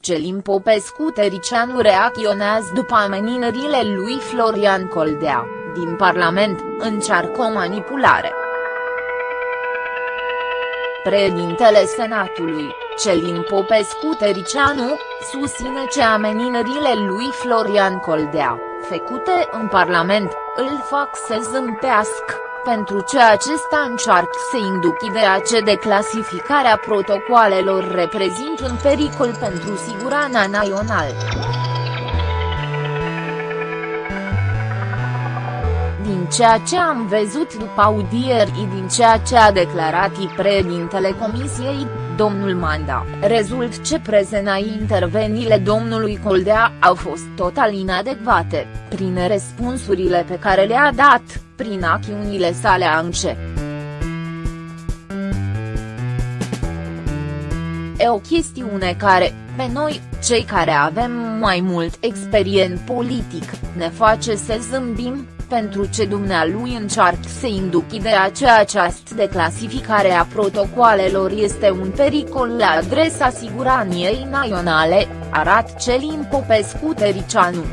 Celin Popescu Tericianu reacționează după amenințările lui Florian Coldea, din Parlament, încearcă o manipulare. Președintele Senatului, Celin Popescu Tericianu, susține că amenințările lui Florian Coldea, făcute în Parlament, îl fac să zâmbească, pentru ce acesta încearcă să induc ideea ce declasificarea protocoalelor reprezintă un pericol pentru siguranța națională. din ceea ce am văzut după audieri din ceea ce a declarat președintele Comisiei, domnul Manda, rezult ce prezena interveniile domnului Coldea au fost total inadecvate, prin răspunsurile pe care le-a dat, prin acțiunile sale ance. E o chestiune care, pe noi, cei care avem mai mult experient politic, ne face să zâmbim, pentru ce dumnealui încearcă să induc ideea că această declasificare a protocoalelor este un pericol la adresa siguranței naționale, arată Celin Popescu Tericianu.